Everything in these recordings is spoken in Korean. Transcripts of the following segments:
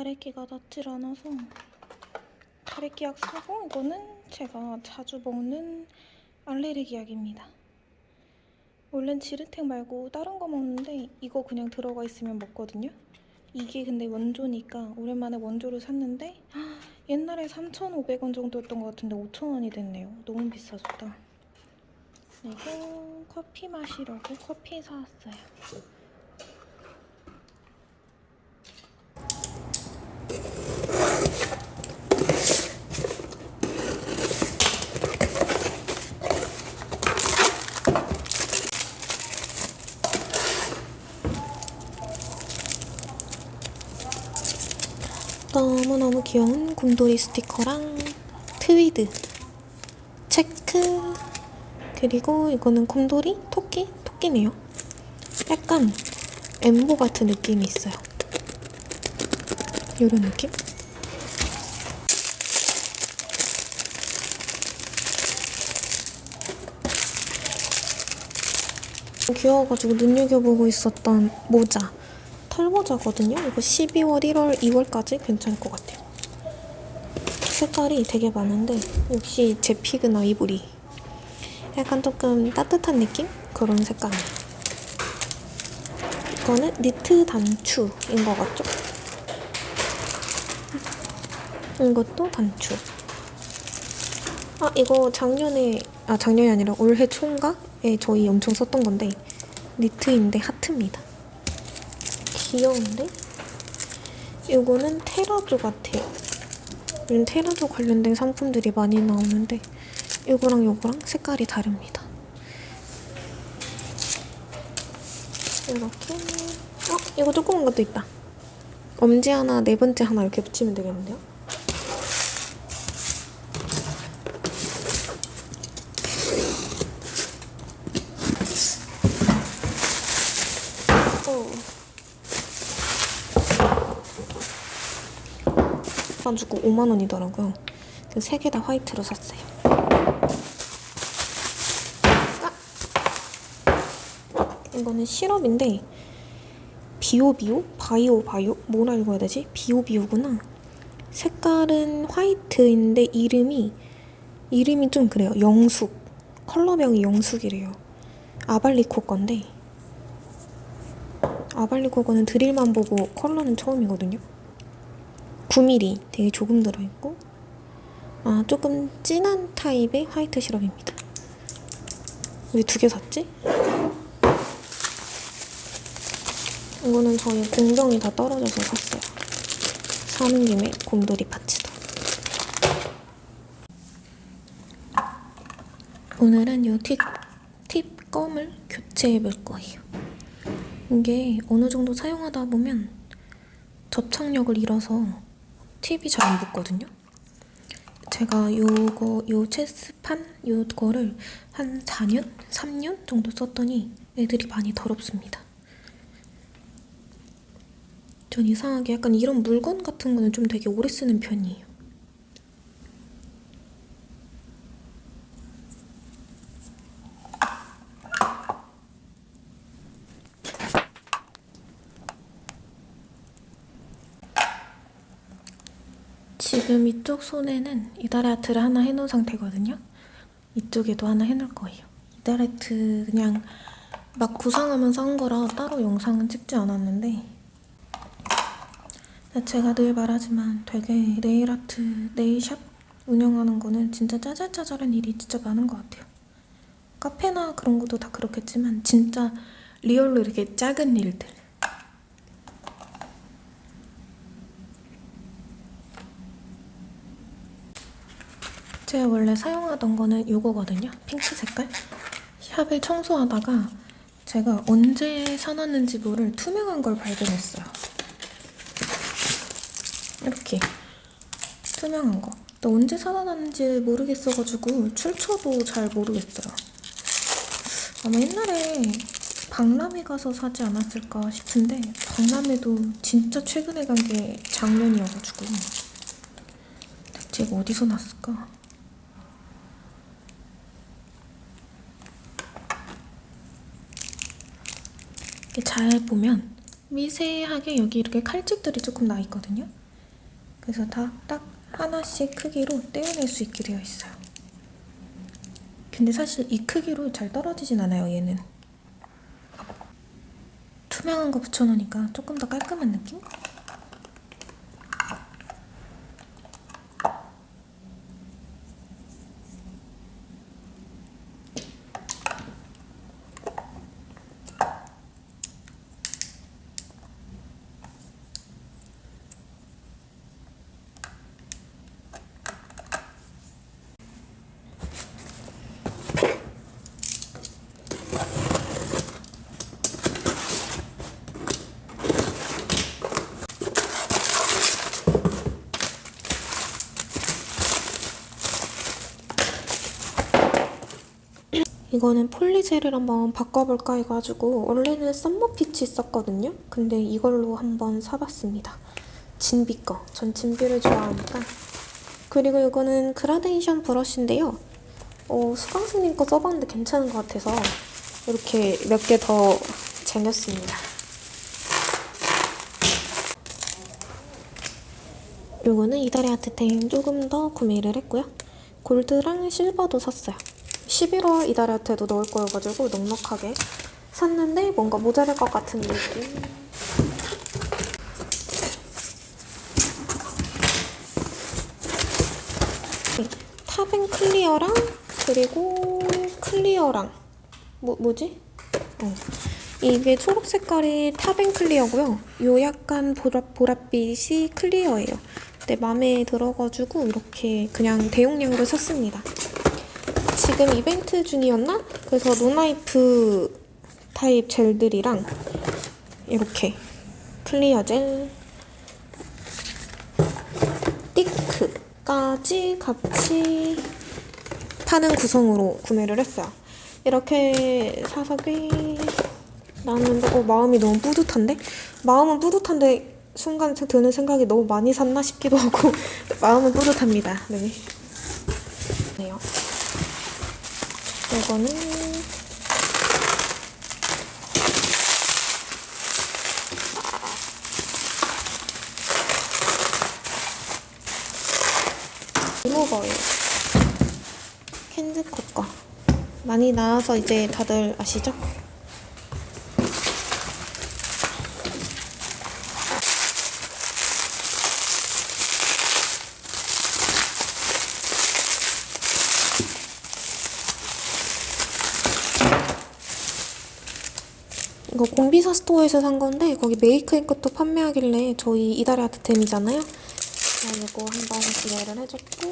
가래끼가 닿질 않아서 가래끼 약 사고 이거는 제가 자주 먹는 알레르기 약입니다. 원래는 지르텍 말고 다른 거 먹는데 이거 그냥 들어가 있으면 먹거든요. 이게 근데 원조니까 오랜만에 원조를 샀는데 옛날에 3,500원 정도였던 것 같은데 5,000원이 됐네요. 너무 비싸졌다. 그리고 커피 마시려고 커피 사왔어요. 너무너무 귀여운 곰돌이 스티커랑 트위드 체크 그리고 이거는 곰돌이? 토끼? 토끼네요 약간 엠보 같은 느낌이 있어요 이런 느낌? 귀여워가지고 눈여겨보고 있었던 모자 털모자거든요. 이거 12월, 1월, 2월까지 괜찮을 것 같아요. 색깔이 되게 많은데 역시 제 픽은 아이보리. 약간 조금 따뜻한 느낌? 그런 색감이에요. 이거는 니트 단추인 것 같죠? 이것도 단추. 아 이거 작년에 아 작년이 아니라 올해 초인가에 저희 엄청 썼던 건데 니트인데 하트입니다. 귀여운데? 이거는 테라조 같아요. 요즘 테라조 관련된 상품들이 많이 나오는데 이거랑 이거랑 색깔이 다릅니다. 이렇게 어? 이거 조그만 것도 있다. 엄지 하나, 네 번째 하나 이렇게 붙이면 되겠는데요? 어. 가지고 5만 원이더라고요. 세개 다 화이트로 샀어요. 아! 이거는 시럽인데 비오비오? 바이오 바이오? 뭐라 읽어야 되지? 비오비오구나. 색깔은 화이트인데 이름이 이름이 좀 그래요. 영숙. 컬러명이 영숙이래요. 아발리코 건데 아발리코 거는 드릴만 보고 컬러는 처음이거든요. 9mm 되게 조금 들어있고 아 조금 진한 타입의 화이트 시럽입니다. 왜두개 샀지? 이거는 저희 공정이 다 떨어져서 샀어요. 사는 김에 곰돌이 파츠도. 오늘은 이 팁, 팁 껌을 교체해 볼 거예요. 이게 어느 정도 사용하다 보면 접착력을 잃어서 팁이 잘 안 붙거든요. 제가 요거 요 체스판 요거를 한 4년, 3년 정도 썼더니 애들이 많이 더럽습니다. 전 이상하게 약간 이런 물건 같은 거는 좀 되게 오래 쓰는 편이에요. 지금 이쪽 손에는 이다라트를 하나 해놓은 상태거든요. 이쪽에도 하나 해놓을 거예요. 이다라트 그냥 막 구상하면서 한 거라 따로 영상은 찍지 않았는데 제가 늘 말하지만 되게 네일아트, 네일샵 운영하는 거는 진짜 짜잘짜잘한 일이 진짜 많은 것 같아요. 카페나 그런 것도 다 그렇겠지만 진짜 리얼로 이렇게 작은 일들 제가 원래 사용하던 거는 이거거든요. 핑크 색깔. 샵을 청소하다가 제가 언제 사놨는지 모를 투명한 걸 발견했어요. 이렇게 투명한 거. 또 언제 사놨는지 모르겠어가지고 출처도 잘 모르겠어요. 아마 옛날에 박람회 가서 사지 않았을까 싶은데 박람회도 진짜 최근에 간 게 작년이어가지고 대체 어디서 났을까? 잘 보면 미세하게 여기 이렇게 칼집들이 조금 나 있거든요. 그래서 다 딱 하나씩 크기로 떼어낼 수 있게 되어 있어요. 근데 사실 이 크기로 잘 떨어지진 않아요, 얘는. 투명한 거 붙여놓으니까 조금 더 깔끔한 느낌? 이거는 폴리젤을 한번 바꿔볼까 해가지고 원래는 썸머피치 썼거든요. 근데 이걸로 한번 사봤습니다. 진비 거. 전 진비를 좋아하니까. 그리고 이거는 그라데이션 브러쉬인데요. 어, 수강생님 거 써봤는데 괜찮은 것 같아서 이렇게 몇 개 더 쟁였습니다. 요거는 이달의 아트템 조금 더 구매를 했고요. 골드랑 실버도 샀어요. 11월 이달의 아트에도 넣을 거여가지고 넉넉하게 샀는데 뭔가 모자랄 것 같은 느낌. top and clear랑 그리고 clear랑 뭐, 뭐지? 어. 이게 초록 색깔이 top and clear고요. 요 약간 보라, 보랏빛이 clear예요. 근데 마음에 들어가지고 이렇게 그냥 대용량으로 샀습니다. 지금 이벤트 중이었나? 그래서 no wipe 타입 젤들이랑 이렇게 clear 젤 thick까지 같이 파는 구성으로 구매를 했어요. 이렇게 사서 꽤 나왔는데 어, 마음이 너무 뿌듯한데? 마음은 뿌듯한데 순간 드는 생각이 너무 많이 샀나 싶기도 하고 마음은 뿌듯합니다. 네. 이거는 리무버예요. 캔즈 코 거. 많이 나와서 이제 다들 아시죠? 이거 공비사 스토어에서 산 건데 거기 메이크인 것도 판매하길래 저희 이달의 아트템이잖아요. 이거 한번 구매를 해줬고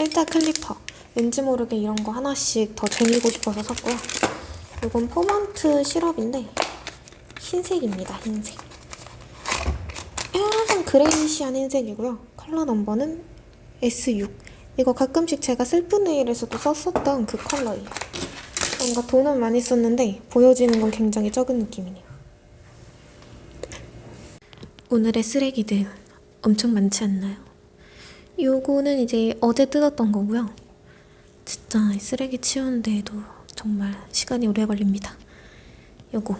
일자 clipper 왠지 모르게 이런 거 하나씩 더 쟁이고 싶어서 샀고요. 이건 포먼트 시럽인데 흰색입니다. 흰색. 약간 grayish한 흰색이고요. 컬러 넘버는 S6. 이거 가끔씩 제가 슬픈 네일에서도 썼었던 그 컬러예요. 뭔가 돈은 많이 썼는데 보여지는 건 굉장히 적은 느낌이네요. 오늘의 쓰레기들 엄청 많지 않나요? 요거는 이제 어제 뜯었던 거고요. 진짜 쓰레기 치우는데도 정말 시간이 오래 걸립니다. 요거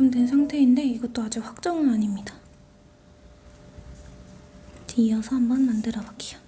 요만큼 된 상태인데 이것도 아직 확정은 아닙니다. 이어서 한번 만들어 볼게요.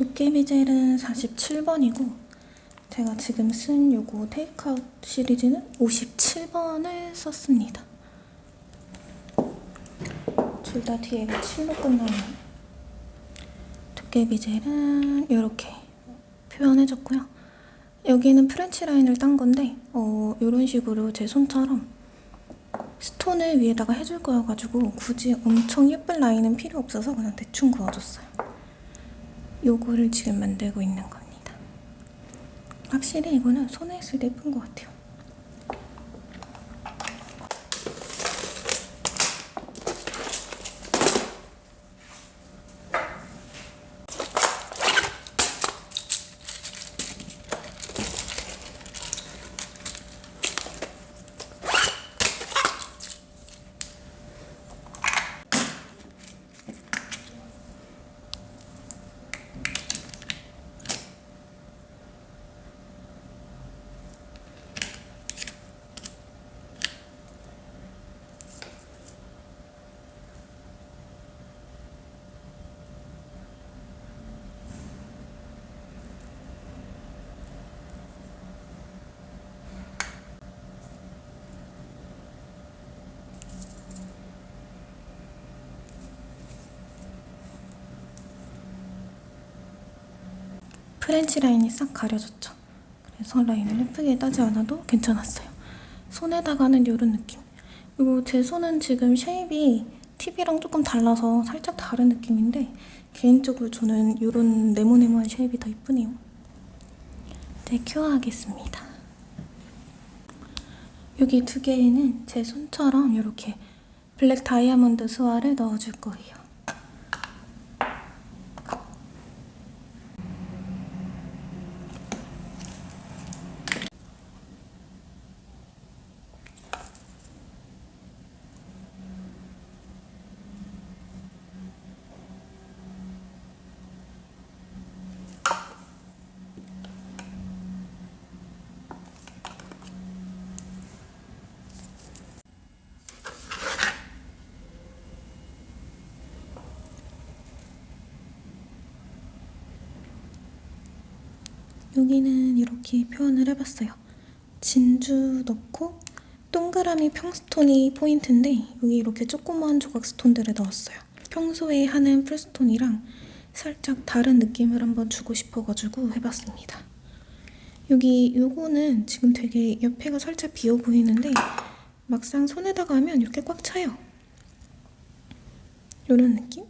도깨비 젤은 47번이고 제가 지금 쓴 요거 테이크아웃 시리즈는 57번을 썼습니다. 둘 다 뒤에가 7로 끝나는 도깨비 젤은 이렇게 표현해줬고요. 여기는 프렌치 라인을 딴 건데 어, 이런 식으로 제 손처럼 스톤을 위에다가 해줄 거여가지고 굳이 엄청 예쁜 라인은 필요 없어서 그냥 대충 그어줬어요. 요거를 지금 만들고 있는 겁니다. 확실히 이거는 손에 했을 때 예쁜 것 같아요. 프렌치 라인이 싹 가려졌죠. 그래서 라인을 예쁘게 따지 않아도 괜찮았어요. 손에다가는 이런 느낌. 그리고 제 손은 지금 shape이 팁이랑 조금 달라서 살짝 다른 느낌인데 개인적으로 저는 이런 네모네모한 shape이 더 이쁘네요. 이제 cure하겠습니다. 여기 두 개에는 제 손처럼 이렇게 블랙 다이아몬드 스와를 넣어줄 거예요. 여기는 이렇게 표현을 해봤어요. 진주 넣고 동그라미 평스톤이 포인트인데 여기 이렇게 조그마한 조각 스톤들을 넣었어요. 평소에 하는 풀스톤이랑 살짝 다른 느낌을 한번 주고 싶어가지고 해봤습니다. 여기 요거는 지금 되게 옆에가 살짝 비어 보이는데 막상 손에다가 하면 이렇게 꽉 차요. 이런 느낌?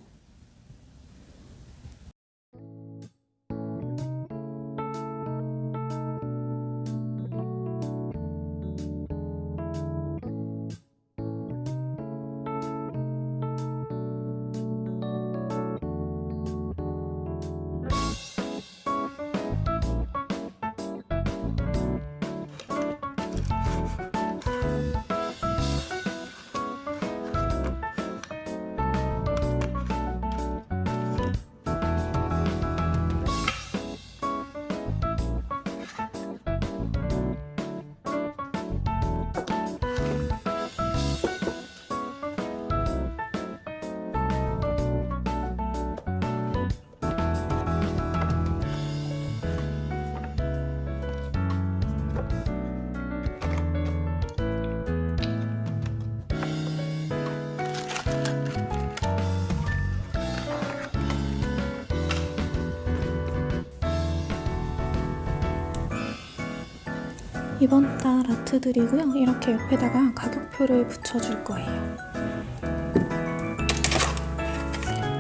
이번 달 아트들이고요. 이렇게 옆에다가 가격표를 붙여줄 거예요.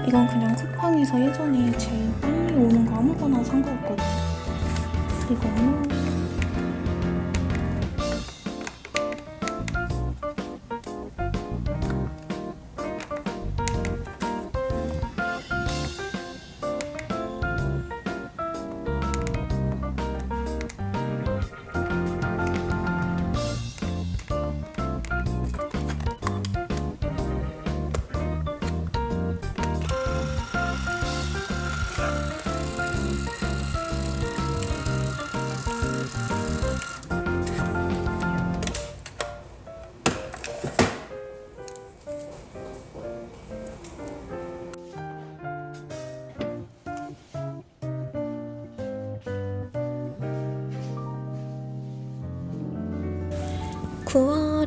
이건 그냥 쿠팡에서 예전에 제일 빨리 오는 거 아무거나 산 거였거든요. 이거는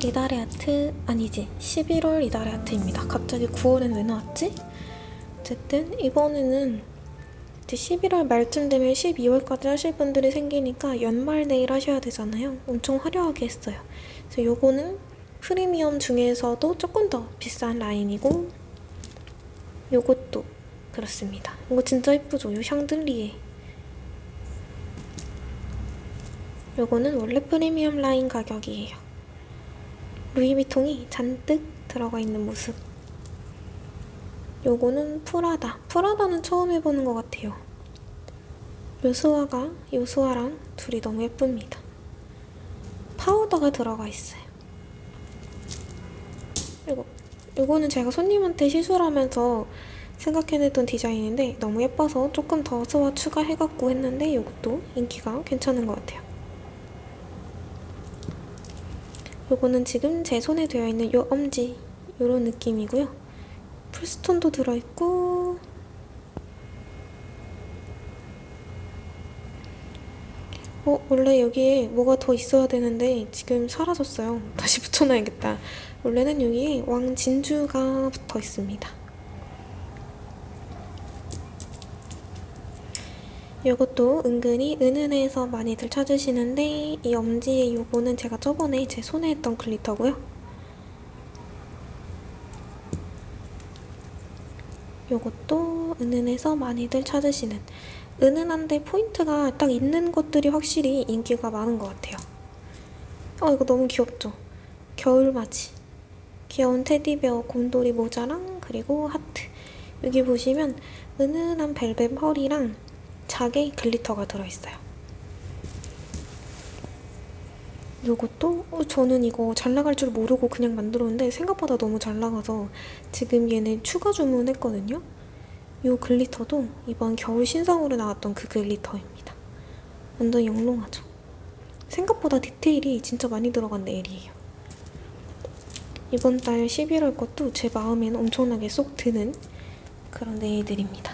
9월 이달의 아트 아니지 11월 이달의 아트입니다. 갑자기 9월엔 왜 나왔지? 어쨌든 이번에는 이제 11월 말쯤 되면 12월까지 하실 분들이 생기니까 연말 네일 하셔야 되잖아요. 엄청 화려하게 했어요. 그래서 요거는 프리미엄 중에서도 조금 더 비싼 라인이고 요것도 그렇습니다. 이거 진짜 예쁘죠? 요 샹들리에 요거는 원래 프리미엄 라인 가격이에요. 루이비통이 잔뜩 들어가 있는 모습. 요거는 프라다. 프라다는 처음 해보는 것 같아요. 요수아가 요수아랑 둘이 너무 예쁩니다. 파우더가 들어가 있어요. 이거 요거는 제가 손님한테 시술하면서 생각해냈던 디자인인데 너무 예뻐서 조금 더 스와 추가해갖고 했는데 요것도 인기가 괜찮은 것 같아요. 요거는 지금 제 손에 되어 있는 요 엄지 요런 느낌이고요. 풀스톤도 들어있고 어 원래 여기에 뭐가 더 있어야 되는데 지금 사라졌어요. 다시 붙여놔야겠다. 원래는 여기에 왕진주가 붙어 있습니다. 요것도 은근히 은은해서 많이들 찾으시는데 이 엄지의 요거는 제가 저번에 제 손에 했던 글리터고요. 요것도 은은해서 많이들 찾으시는 은은한데 포인트가 딱 있는 것들이 확실히 인기가 많은 것 같아요. 어 이거 너무 귀엽죠? 겨울맞이 귀여운 테디베어 곰돌이 모자랑 그리고 하트 여기 보시면 은은한 벨벳 펄이랑 작게 glitter가 들어있어요. 요것도 어, 저는 이거 잘 나갈 줄 모르고 그냥 만들었는데 생각보다 너무 잘 나가서 지금 얘는 추가 주문했거든요. 요 글리터도 이번 겨울 신상으로 나왔던 그 글리터입니다. 완전 영롱하죠? 생각보다 디테일이 진짜 많이 들어간 네일이에요. 이번 달 11월 것도 제 마음에는 엄청나게 쏙 드는 그런 네일들입니다.